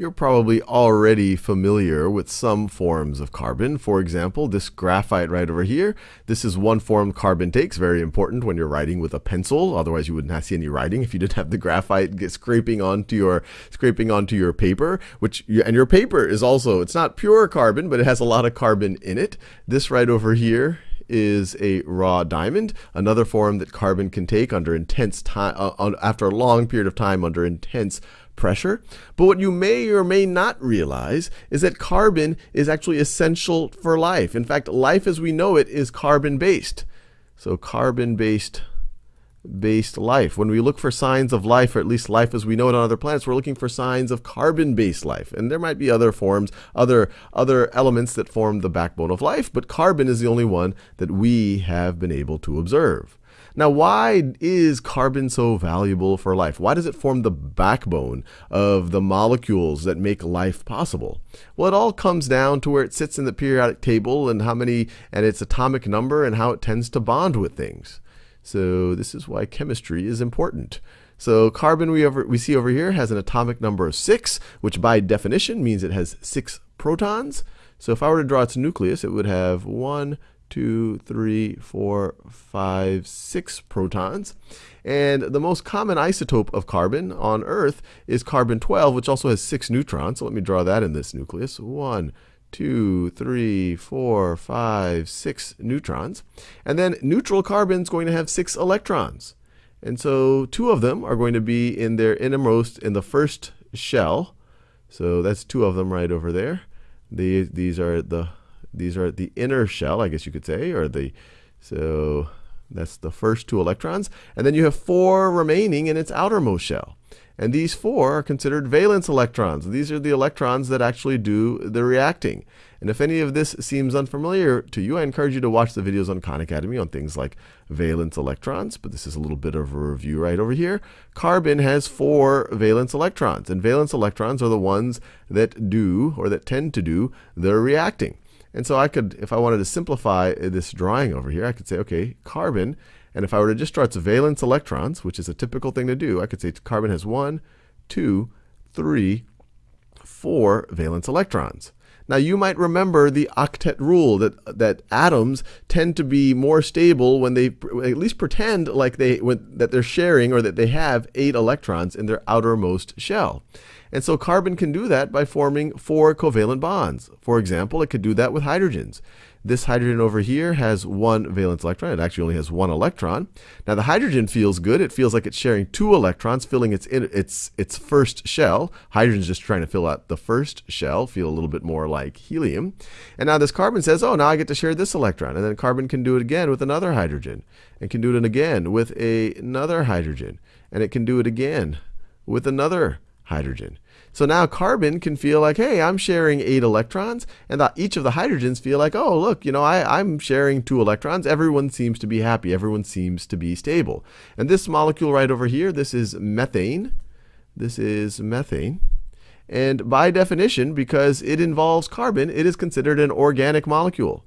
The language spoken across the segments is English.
You're probably already familiar with some forms of carbon. For example, this graphite right over here. This is one form carbon takes, very important when you're writing with a pencil. Otherwise, you wouldn't see any writing if you didn't have the graphite get scraping onto your scraping onto your paper. Which and your paper is also it's not pure carbon, but it has a lot of carbon in it. This right over here is a raw diamond, another form that carbon can take under intense time, uh, after a long period of time under intense pressure. But what you may or may not realize is that carbon is actually essential for life. In fact, life as we know it is carbon based. So carbon based based life. When we look for signs of life, or at least life as we know it on other planets, we're looking for signs of carbon-based life. And there might be other forms, other other elements that form the backbone of life, but carbon is the only one that we have been able to observe. Now, why is carbon so valuable for life? Why does it form the backbone of the molecules that make life possible? Well, it all comes down to where it sits in the periodic table and how many and its atomic number and how it tends to bond with things. So this is why chemistry is important. So carbon we, over, we see over here has an atomic number of 6, which by definition means it has 6 protons. So if I were to draw its nucleus, it would have 1, two, three, four, five, six protons. And the most common isotope of carbon on Earth is carbon 12, which also has six neutrons. So let me draw that in this nucleus. One, two, three, four, five, six neutrons. And then neutral carbon is going to have six electrons. And so two of them are going to be in their innermost in the first shell. So that's two of them right over there. These, these are the these are the inner shell, I guess you could say, or the so that's the first two electrons. And then you have four remaining in its outermost shell. And these four are considered valence electrons. These are the electrons that actually do the reacting. And if any of this seems unfamiliar to you, I encourage you to watch the videos on Khan Academy on things like valence electrons. But this is a little bit of a review right over here. Carbon has four valence electrons. And valence electrons are the ones that do, or that tend to do, the reacting. And so I could, if I wanted to simplify this drawing over here, I could say, okay, carbon, and if I were to just draw its valence electrons, which is a typical thing to do, I could say carbon has one, two, three, four valence electrons. Now you might remember the octet rule that that atoms tend to be more stable when they at least pretend like they when, that they're sharing or that they have eight electrons in their outermost shell. And so carbon can do that by forming four covalent bonds. For example, it could do that with hydrogens. This hydrogen over here has one valence electron. It actually only has one electron. Now the hydrogen feels good. It feels like it's sharing two electrons, filling its its its first shell. Hydrogen's just trying to fill out the first shell, feel a little bit more like helium. And now this carbon says, "Oh, now I get to share this electron." And then carbon can do it again with another hydrogen, and can do it again with a, another hydrogen, and it can do it again with another hydrogen. So now carbon can feel like, hey, I'm sharing eight electrons, and the, each of the hydrogens feel like, oh, look, you know, I, I'm sharing two electrons. Everyone seems to be happy. Everyone seems to be stable. And this molecule right over here, this is methane. This is methane. And by definition, because it involves carbon, it is considered an organic molecule.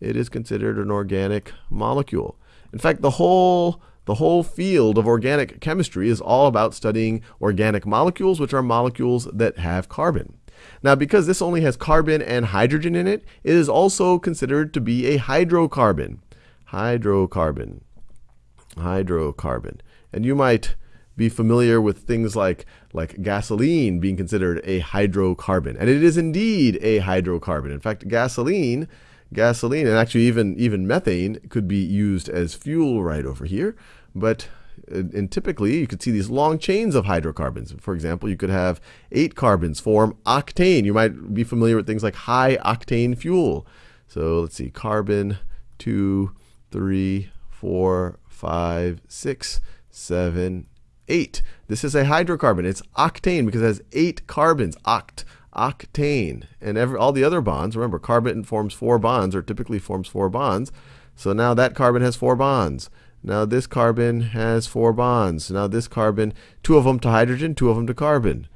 It is considered an organic molecule. In fact, the whole the whole field of organic chemistry is all about studying organic molecules, which are molecules that have carbon. Now, because this only has carbon and hydrogen in it, it is also considered to be a hydrocarbon. Hydrocarbon. Hydrocarbon. And you might be familiar with things like, like gasoline being considered a hydrocarbon. And it is indeed a hydrocarbon. In fact, gasoline gasoline and actually even even methane could be used as fuel right over here. But and typically you could see these long chains of hydrocarbons. For example you could have eight carbons form octane. You might be familiar with things like high octane fuel. So let's see carbon two three four five six seven eight. This is a hydrocarbon. It's octane because it has eight carbons oct octane. And every, all the other bonds, remember, carbon forms four bonds, or typically forms four bonds. So now that carbon has four bonds. Now this carbon has four bonds. Now this carbon, two of them to hydrogen, two of them to carbon.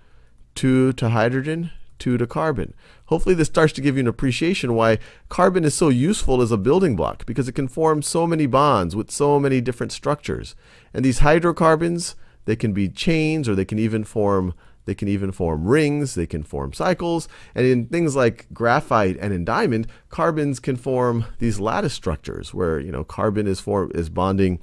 Two to hydrogen, two to carbon. Hopefully this starts to give you an appreciation why carbon is so useful as a building block because it can form so many bonds with so many different structures. And these hydrocarbons, they can be chains or they can even form They can even form rings, they can form cycles, and in things like graphite and in diamond, carbons can form these lattice structures where, you know, carbon is form is bonding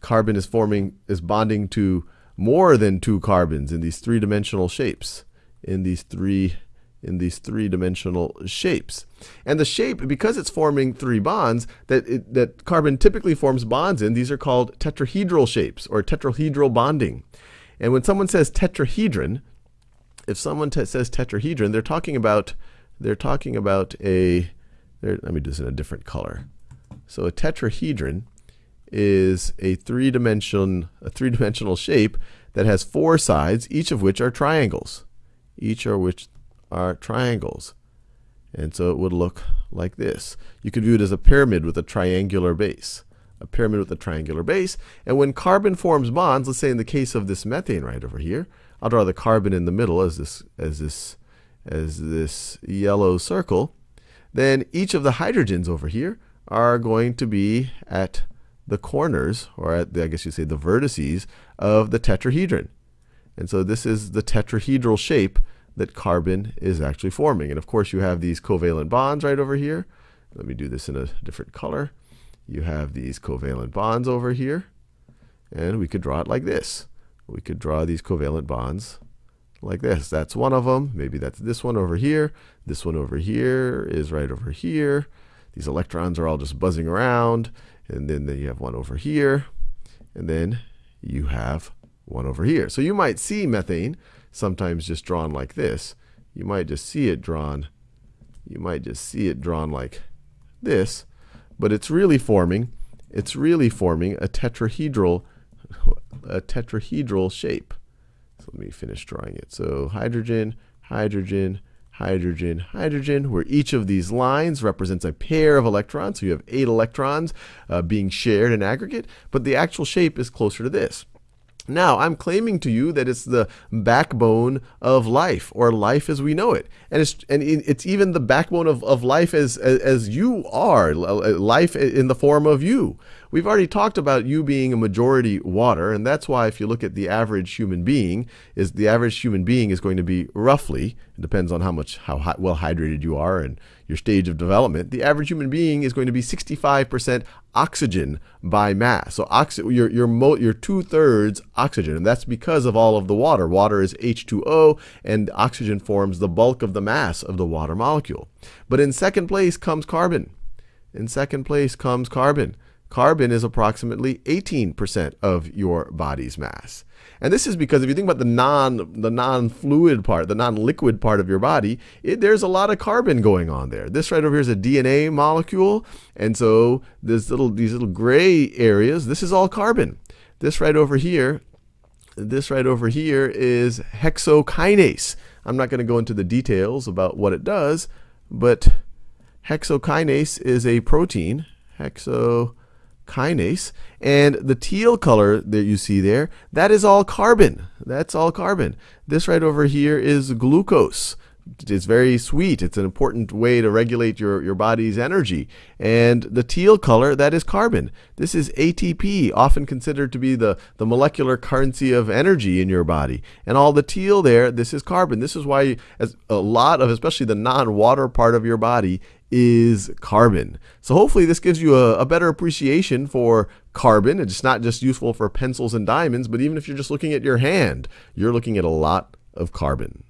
carbon is forming is bonding to more than two carbons in these three-dimensional shapes. In these three in these three-dimensional shapes. And the shape, because it's forming three bonds that, it, that carbon typically forms bonds in, these are called tetrahedral shapes or tetrahedral bonding. And when someone says tetrahedron, if someone says tetrahedron, they're talking about they're talking about a let me do this in a different color. So a tetrahedron is a three-dimension a three-dimensional shape that has four sides, each of which are triangles. Each of which are triangles. And so it would look like this. You could view it as a pyramid with a triangular base. A pyramid with a triangular base. And when carbon forms bonds, let's say in the case of this methane right over here, I'll draw the carbon in the middle as this as this as this yellow circle, then each of the hydrogens over here are going to be at the corners, or at the, I guess you say the vertices of the tetrahedron. And so this is the tetrahedral shape that carbon is actually forming. And of course, you have these covalent bonds right over here. Let me do this in a different color. You have these covalent bonds over here. And we could draw it like this. We could draw these covalent bonds like this. That's one of them. Maybe that's this one over here. This one over here is right over here. These electrons are all just buzzing around. And then, you have one over here. And then you have one over here. So you might see methane sometimes just drawn like this. You might just see it drawn. You might just see it drawn like this, but it's really forming. It's really forming a tetrahedral, a tetrahedral shape. So let me finish drawing it. So hydrogen, hydrogen, hydrogen, hydrogen, where each of these lines represents a pair of electrons. So you have eight electrons uh, being shared in aggregate, but the actual shape is closer to this. Now, I'm claiming to you that it's the backbone of life, or life as we know it. And it's, and it's even the backbone of, of life as, as, as you are, life in the form of you. We've already talked about you being a majority water, and that's why if you look at the average human being, is the average human being is going to be roughly, it depends on how much how well hydrated you are and your stage of development, the average human being is going to be 65% oxygen by mass. So oxy, you're, you're, you're two-thirds oxygen, and that's because of all of the water. Water is H2O, and oxygen forms the bulk of the mass of the water molecule. But in second place comes carbon. In second place comes carbon. Carbon is approximately 18% of your body's mass. And this is because if you think about the non the non-fluid part, the non-liquid part of your body, it, there's a lot of carbon going on there. This right over here is a DNA molecule, and so this little these little gray areas, this is all carbon. This right over here, this right over here is hexokinase. I'm not going to go into the details about what it does, but hexokinase is a protein, hexo kinase. And the teal color that you see there, that is all carbon. That's all carbon. This right over here is glucose. It's very sweet. It's an important way to regulate your, your body's energy. And the teal color, that is carbon. This is ATP, often considered to be the, the molecular currency of energy in your body. And all the teal there, this is carbon. This is why as a lot of, especially the non-water part of your body, is carbon. So hopefully this gives you a, a, better appreciation for carbon. It's not just useful for pencils and diamonds, but even if you're just looking at your hand, you're looking at a lot of carbon.